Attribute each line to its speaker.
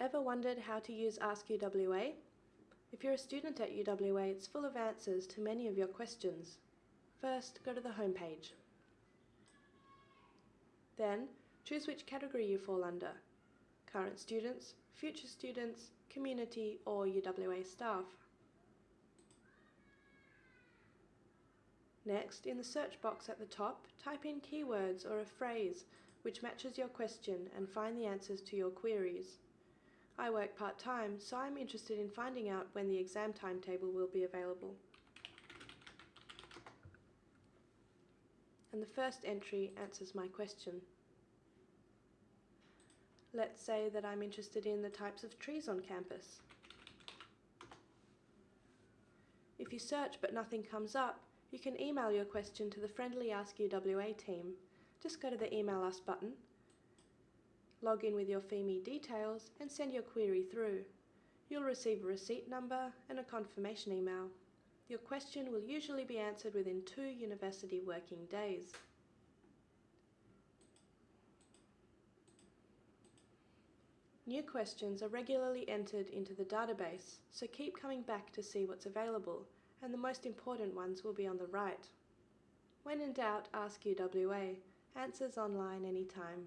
Speaker 1: Ever wondered how to use Ask UWA? If you're a student at UWA, it's full of answers to many of your questions. First, go to the home page. Then, choose which category you fall under current students, future students, community, or UWA staff. Next, in the search box at the top, type in keywords or a phrase which matches your question and find the answers to your queries. I work part-time, so I'm interested in finding out when the exam timetable will be available. And the first entry answers my question. Let's say that I'm interested in the types of trees on campus. If you search but nothing comes up, you can email your question to the friendly Ask UWA team. Just go to the Email Us button, log in with your Pheme details and send your query through. You'll receive a receipt number and a confirmation email. Your question will usually be answered within two university working days. New questions are regularly entered into the database, so keep coming back to see what's available, and the most important ones will be on the right. When in doubt, ask UWA. Answers online anytime.